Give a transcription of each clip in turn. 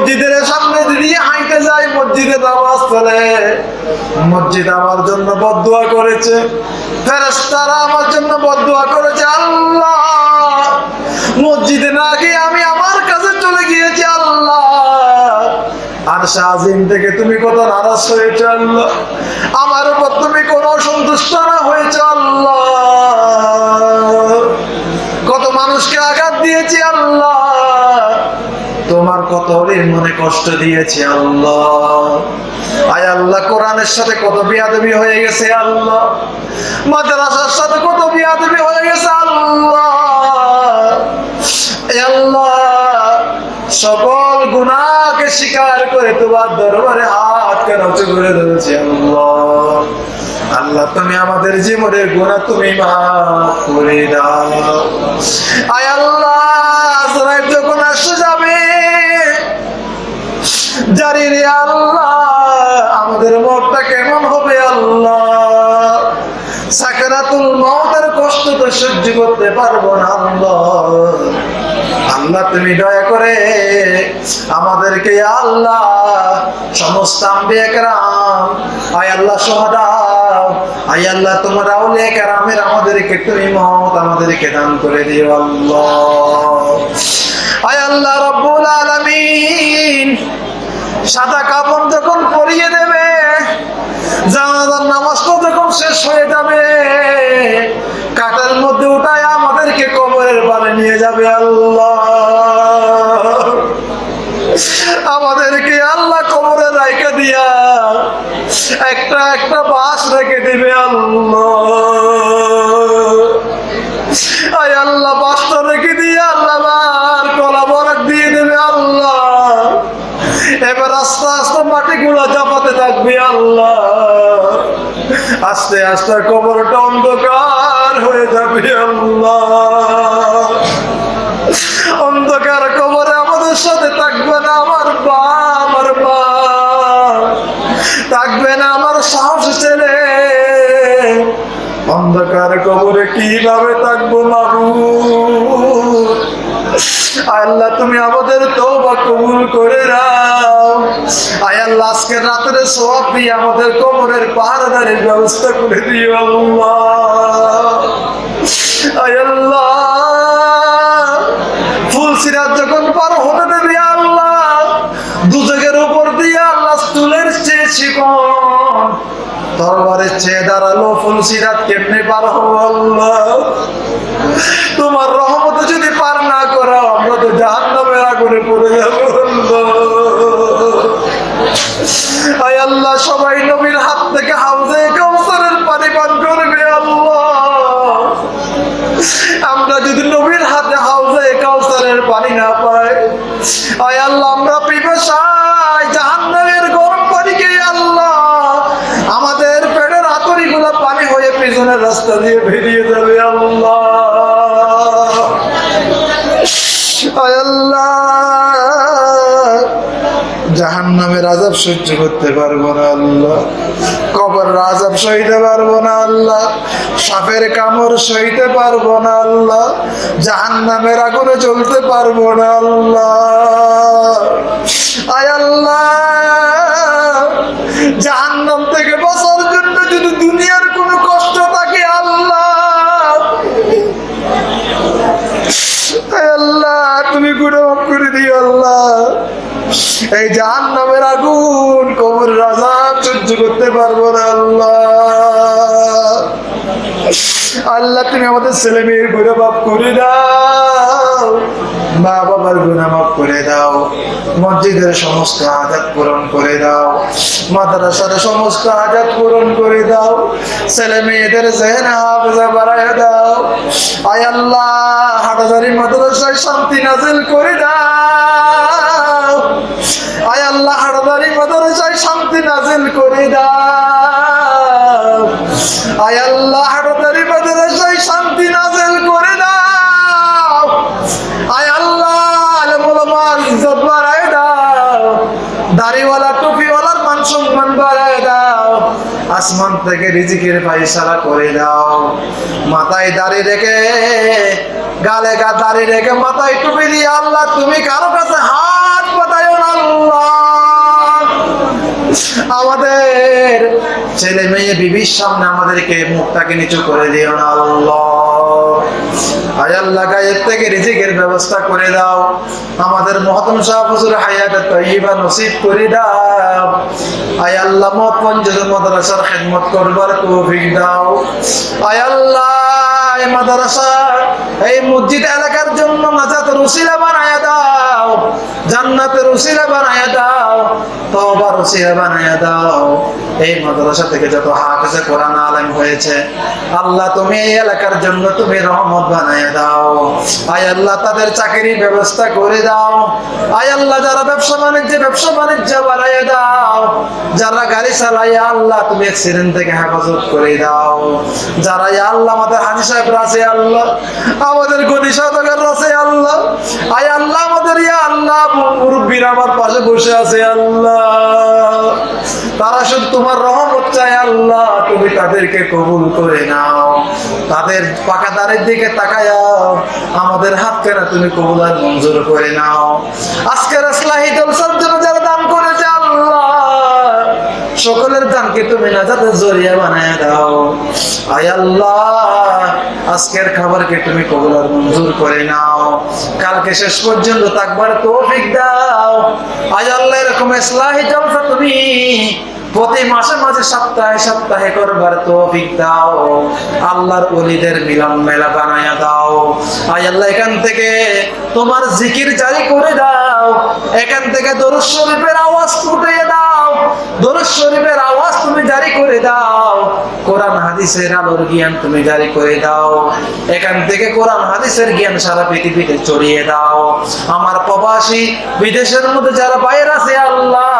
মসজিদের সামনে দিয়ে হাঁটতে যাই মসজিদে নামাজ পড়ে। মসজিদ আমার জন্য বদুয়া করেছে। ফেরেশতারা আমার জন্য বদুয়া করেছে, আল্লাহ। মসজিদে না গিয়ে আমি আমার কাছে চলে গিয়েছি, আল্লাহ। আর শাহিম থেকে তুমি কত নারাজ হয়েছে, আল্লাহ। আমার উপর তুমি কোন অসন্তুষ্ট না হয়েছে, আল্লাহ। কত মানুষকে আঘাত দিয়েছি, আল্লাহ। কত মনে কষ্ট দিয়েছি আল্লাহ? আয় আল্লাহ, কোরআনের সাথে কত বিয়াদবি হয়ে গেছে আল্লাহ? মাদ্রাসার সাথে কত বিয়াদবি হয়ে গেছে আল্লাহ? সকল গুনাহকে স্বীকার করে তোমার দরবারে হাত কেন করে ধরেছে আল্লাহ। আল্লাহ, তুমি আমাদের জীবনের গুণা তুমি মাফ করে দাও। আয় আল্লাহ জানি রে আল্লাহ, আমাদের মতটা কেমন হবে আল্লাহ? সাকারাতুল মৌতের কষ্ট তো সহ্য করতে পারব না আল্লাহ। আল্লাহ, তুমি দয়া করে আমাদেরকে আল্লাহ, সমস্ত আম্বিয়া আয় আল্লাহ সহদাও আয় আল্লাহ তোমার আউলিয়া কেরামের আমাদেরকে তুমি মত আমাদেরকে দান করে দিও আল্লাহ। আয় আল্লাহ রব্বুল আলামিন সাদা কাপড় যখন পরিয়ে দেবে জানাজার নামাজটা যখন শেষ হয়ে যাবে, কাটার মধ্যে উঠায় আমাদেরকে কবরের পারে নিয়ে যাবে আল্লাহ। আমাদেরকে আল্লাহ কবরে রাইখা দিয়া একটা একটা বাস রেখে দিবে আল্লাহ। আল্লাহ, বাসটা রেখে দিয়ে আল্লাহ বার কলা বরাক দিয়ে দেবে আল্লাহ এবার আস্তে আস্তে মাটি গুলা চাপাতে থাকবে আল্লাহ। আস্তে আস্তে কবরটা অন্ধকার হয়ে যাবে আল্লাহ। অন্ধকার কবরে আমাদের সাথে থাকবে না আমার বা আমার বা থাকবে না আমার সাহস ছেলে। অন্ধকার কবরে কীভাবে থাকব মাবু আল্লাহ, তুমি আমাদের তওবা কবুল করে নাও। আয় আল্লাহ, আজকে রাতের সব দিয়ে আমাদের কবরের পাহারাদারের ব্যবস্থা করে দিও আয় আল্লাহ, ফুল সিরাত যখন পার হতে দেবে আল্লাহ, দুজকের উপর দিয়ে আল্লাহ স্তুলের চেয়ে শিকন তরবারের চেয়ে দাঁড়াল ফুল সিরাত কেমনে পার হব আল্লাহ? পানি না পাই আয় আল্লাহ, আমরা পিপাসায় জাহান্নামের গরম পানি কে আল্লাহ। আমাদের পেটের আতরিগুলো গুলা পানি হয়ে পিছনের রাস্তা দিয়ে বেরিয়ে যাবে, আল্লাহ। নামের আজাব সহ্য করতে পারব না আল্লাহ। কবর আজাব সইতে পারব না আল্লাহ। সাপের কামড় সইতে পারব না আল্লাহ। জাহান্নামের আগুনে চলতে পারব না আল্লাহ। আয় আল্লাহ। জাহান্নাম থেকে বাঁচার আল্লাহ, তুমি আমাদের ছেলে মেয়ের গুণে মাফ করে দাও। মা বাবার গুণা মাফ করে দাও। মসজিদের সমস্ত আজাদ পূরণ করে দাও। মাদ্রাসার সমস্ত আজাদ পূরণ করে দাও। ছেলে মেয়েদের জেহেনা বাড়ায় দাও। আয় আল্লাহ হাটাজারি মাদ্রাসায় শান্তি নাজিল করে দাও। আয় আল্লাহ হাটাজারি মাদ্রাসায় শান্তি নাজিল করে দাও। আয় আল্লাহ বাড়ায় দাও। দাড়িওয়ালা, টুপিওয়ালার মান সম্মান বাড়ায় দাও। আসমান থেকে রিজিকের পায়সারা করে দাও। মাথায় দাড়ি রেখে, গালে গা দাড়ি রেখে, মাথায় টুপি দিয়ে আল্লাহ, তুমি কারও কাছে হাত পাতায় আল্লাহ। আমাদের ছেলে মেয়ে বিবির সামনে আমাদেরকে মুখটাকে নিচু করে দিও না আল্লাহ। আয়াল্লাহ, গায়ের থেকে রিজিকের ব্যবস্থা করে দাও। আমাদের মহতম শাহ হায়াতে তৈবা নসিব করে দাও। আয় আল্লাহ মত পঞ্জুর মাদ্রাসার খেদমত করবার তৌফিক দাও। আয় আল্লাহ এই মাদ্রাসা, এই মসজিদ এলাকার জন্য দাও, জান্নাতের দাও দাও। এই মাদ্রাসা থেকে যত হাফেজে কোরআন আলেম হয়েছে, আল্লাহ তুমি এই এলাকার জন্য তুমি রহমত বানায়া দাও। আয় আল্লাহ, তাদের চাকরির ব্যবস্থা করে দাও। আয় আল্লাহ, যারা ব্যবসা বাণিজ্য ব্যবসা বাণিজ্য বাড়াইয়া দাও। যারা গাড়ি চালাই আল্লাহ তুমি অ্যাক্সিডেন্ট থেকে হেফাজত করে দাও। যারা আল্লাহ আমাদের হানি সাহেব আছে আল্লাহ। আমাদের আছে আল্লাহ। আয় আল্লাহ আমাদের, ইয়া আল্লাহ আমার পাশে বসে আছে আল্লাহ। তারা শুধু তোমার রহমত চায় আল্লাহ, তুমি তাদেরকে কবুল করে নাও। তাদের পাকা দাঁড়ের দিকে তাকায়াও আমাদের হাত কেনা তুমি কবুল আর মঞ্জুর করে নাও। আজকের আসলাহি জলসার যারা সকলের দানকে তুমি নাজাতে জরিয়া বানায় দাও। আয় আল্লাহ, আজকের খাবারকে তুমি কবুল আর মঞ্জুর করে নাও। কালকে শেষ পর্যন্ত থাকবার তৌফিক দাও। আয় আল্লাহ, এরকম ইসলাহি জলসা তুমি প্রতি মাসে মাঝে সপ্তাহে সপ্তাহে করবার তৌফিক দাও। আল্লাহর ওলিদের মিলন মেলা বানায়া দাও। আয় আল্লাহ, এখান থেকে তোমার জিকির জারি করে দাও। এখান থেকে দরুদ শরীফের আওয়াজ ফুটিয়ে দাও দরুদ শরীফের আওয়াজ তুমি জারি করে দাও কোরআন হাদিসের আলোর জ্ঞান তুমি জারি করে দাও। এখান থেকে কোরআন, হাদিসের জ্ঞান সারা পৃথিবীতে ছড়িয়ে দাও। আমার প্রবাসী বিদেশের মধ্যে যারা বাইরে আছে, আল্লাহ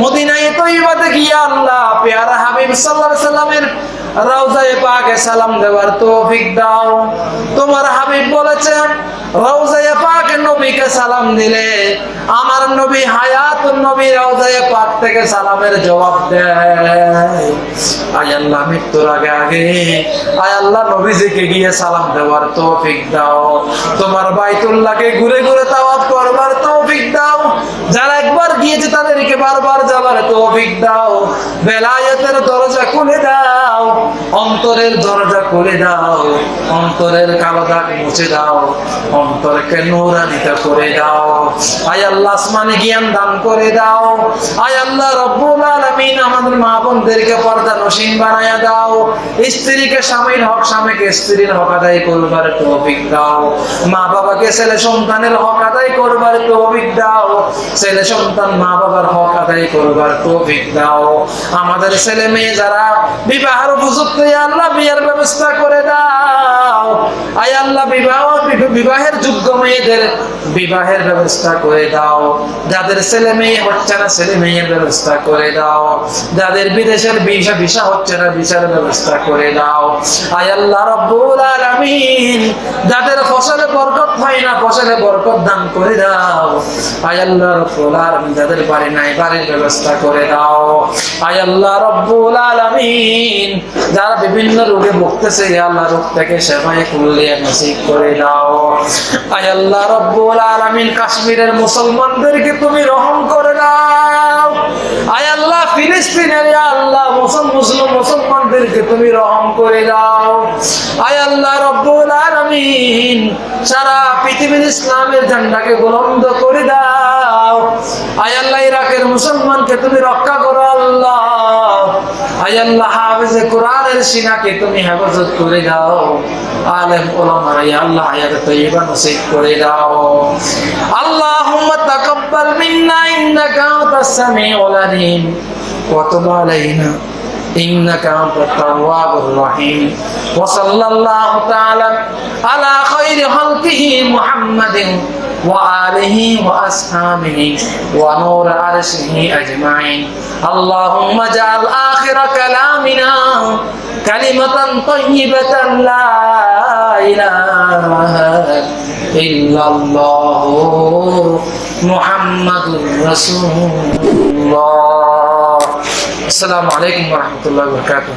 মদিনায় তৈবাতে আল্লাহ হাবিব আলাইহি সাল্লামের রওজায়ে পাকে সালাম দেওয়ার তৌফিক দাও। তোমার হাবিব বলেছেন রওজায়ে নবীকে সালাম দিলে আমার নবী হায়াত নবী রওজায়ে পাক থেকে সালামের জবাব দেয়। আয় আল্লাহ, মৃত্যুর আগে আগে আয় আল্লাহ নবীজিকে গিয়ে সালাম দেওয়ার তৌফিক দাও। তোমার বাইতুল্লাহকে ঘুরে ঘুরে তাওয়াফ করবার তৌফিক দাও যারা একবার গিয়েছে তাদেরকে বারবার যাবার তৌফিক দাও। বেলায়েতের দরজা অন্তরের দরজা খুলে দাও, অন্তরের কালো দাগ মুছে দাও, অন্তরকে নূরানিত করে দাও। আয় আল্লাহ আসমানে জ্ঞান দান করে দাও। আয় আল্লাহ রব্বুল আলামিন আমাদের মা বোনদেরকে পর্দা নসীন বানায়া দাও। স্ত্রীকে স্বামীর হক, স্বামীকে স্ত্রীর হক আদায় করবার তৌফিক দাও। মা বাবাকে ছেলে সন্তানের হক আদায় করবার তৌফিক দাও। ছেলে সন্তান মা বাবার হক আদায় করবার তৌফিক দাও। আমাদের ছেলে মেয়ে যারা বিবাহের উপযুক্ত, আল্লাহ বিয়ের ব্যবস্থা করে দাও। আয় আল্লাহ, বিবাহ, বিবাহের যোগ্য মেয়েদের বিবাহের ব্যবস্থা করে দাও। যাদের ছেলে মেয়ে হচ্ছে না ছেলে মেয়ের ব্যবস্থা করে দাও। যাদের বিদেশের ভিসা ভিসা হচ্ছে না, ভিসার ব্যবস্থা করে দাও। আয় আল্লাহ, রব্বুল আলামিন, যাদের ফসলে বরকত হয় না, ফসলে বরকত দান করে দাও। আয় আল্লাহ, রব্বুল আলামিন, যাদের বাড়ি নাই, বাড়ির ব্যবস্থা করে দাও। আয় আল্লাহ, রব্বুল আলামিন, যারা বিভিন্ন রোগে ভুগতেছে আল্লাহ রোগ থেকে সেবায় কুল্লিয়া নসিব করে দাও। আয় আল্লাহ রব্বুল আলামিন কাশ্মীরের মুসলমানদেরকে তুমি রহম করে দাও। আয় আল্লাহ ফিলিস্তিনের আল্লাহ মুসলমান মুসলিম মুসলমানদেরকে তুমি রহম করে দাও। আয় আল্লাহ রব্বুল আলামিন সারা পৃথিবীর ইসলামের ঝান্ডাকে বুলন্দ করে দাও। আয় আল্লাহ ইরাকের মুসলমানকে তুমি রক্ষা করো, আল্লাহ। আল্লাহ হাফেজে কোরআনের সিনাকে তুমি হেফাজত করে দাও আলেম ওলামারা ইয়া আল্লাহ হায়াত তৈবা নসিব করে দাও আল্লাহুম্মা তাকাব্বাল মিন্না ইন্নাকা আনতাস সামিউল আলিম ওয়া তুব আলাইনা إنك أنت التواب الرحيم وصلى الله تعالى على خير خلقه محمد وآله وأصحابه ونور عرشه أجمعين. اللهم اجعل آخر كلامنا كلمة طيبة لا إله إلا الله محمد رسول الله. السلام عليكم ورحمة الله وبركاته.